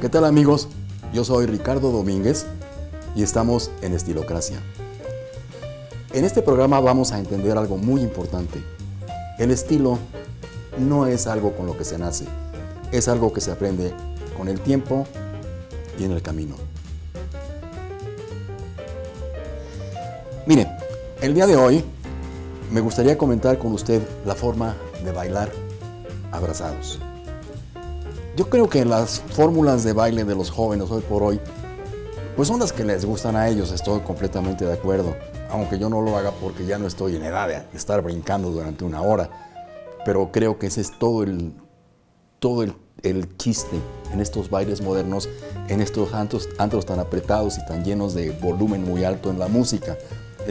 ¿Qué tal amigos? Yo soy Ricardo Domínguez y estamos en Estilocracia. En este programa vamos a entender algo muy importante. El estilo no es algo con lo que se nace, es algo que se aprende con el tiempo y en el camino. Mire, el día de hoy me gustaría comentar con usted la forma de bailar abrazados. Yo creo que las fórmulas de baile de los jóvenes hoy por hoy, pues son las que les gustan a ellos, estoy completamente de acuerdo. Aunque yo no lo haga porque ya no estoy en edad de estar brincando durante una hora. Pero creo que ese es todo el, todo el, chiste en estos bailes modernos, en estos antros, antros tan apretados y tan llenos de volumen muy alto en la música.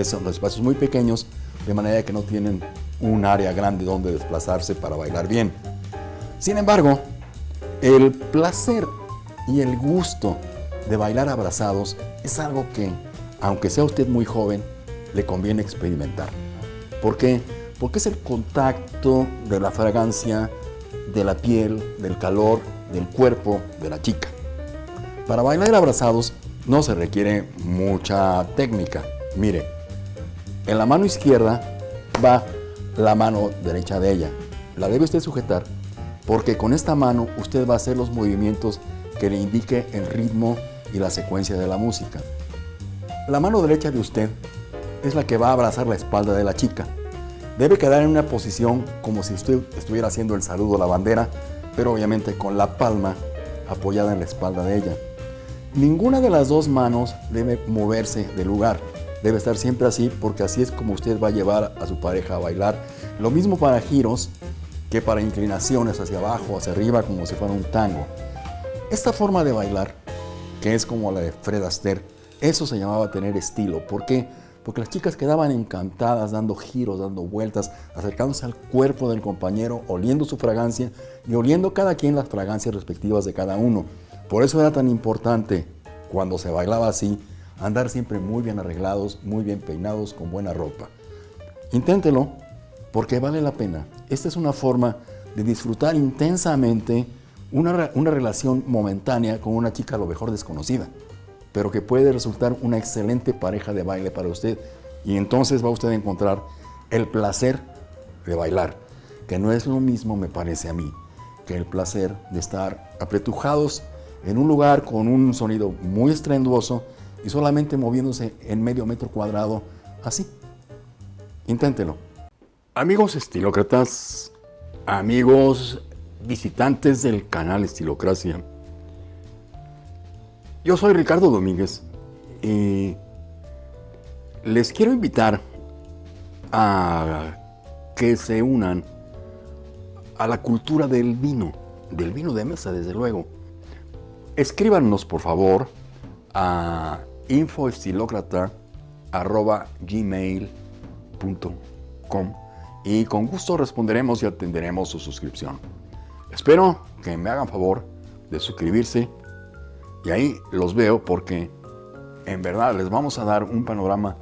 Son los espacios muy pequeños, de manera que no tienen un área grande donde desplazarse para bailar bien. Sin embargo, el placer y el gusto de bailar abrazados es algo que, aunque sea usted muy joven, le conviene experimentar. ¿Por qué? Porque es el contacto de la fragancia, de la piel, del calor, del cuerpo de la chica. Para bailar abrazados no se requiere mucha técnica. Mire, en la mano izquierda va la mano derecha de ella. La debe usted sujetar porque con esta mano usted va a hacer los movimientos que le indique el ritmo y la secuencia de la música. La mano derecha de usted es la que va a abrazar la espalda de la chica. Debe quedar en una posición como si usted estuviera haciendo el saludo a la bandera, pero obviamente con la palma apoyada en la espalda de ella. Ninguna de las dos manos debe moverse del lugar. Debe estar siempre así porque así es como usted va a llevar a su pareja a bailar. Lo mismo para giros que para inclinaciones hacia abajo, hacia arriba, como si fuera un tango. Esta forma de bailar, que es como la de Fred Astaire, eso se llamaba tener estilo. ¿Por qué? Porque las chicas quedaban encantadas dando giros, dando vueltas, acercándose al cuerpo del compañero, oliendo su fragancia y oliendo cada quien las fragancias respectivas de cada uno. Por eso era tan importante, cuando se bailaba así, andar siempre muy bien arreglados, muy bien peinados, con buena ropa. Inténtelo, porque vale la pena. Esta es una forma de disfrutar intensamente una, una, relación momentánea con una chica a lo mejor desconocida, pero que puede resultar una excelente pareja de baile para usted. Y entonces va usted a encontrar el placer de bailar, que no es lo mismo, me parece a mí, que el placer de estar apretujados en un lugar con un sonido muy estrenduoso y solamente moviéndose en medio metro cuadrado así. Inténtelo. Amigos estilócratas, amigos visitantes del canal Estilocracia, yo soy Ricardo Domínguez y les quiero invitar a que se unan a la cultura del vino, del vino de mesa desde luego. Escríbanos por favor a infoestilocrata.gmail.com y con gusto responderemos y atenderemos su suscripción. Espero que me hagan favor de suscribirse y ahí los veo porque en verdad les vamos a dar un panorama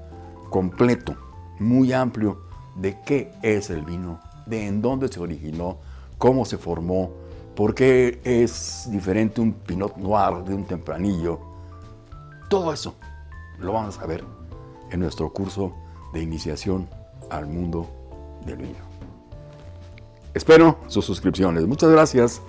completo, muy amplio de qué es el vino, de en dónde se originó, cómo se formó, por qué es diferente un Pinot Noir de un tempranillo. Todo eso lo vamos a ver en nuestro curso de iniciación al mundo del vino. Espero sus suscripciones. Muchas gracias.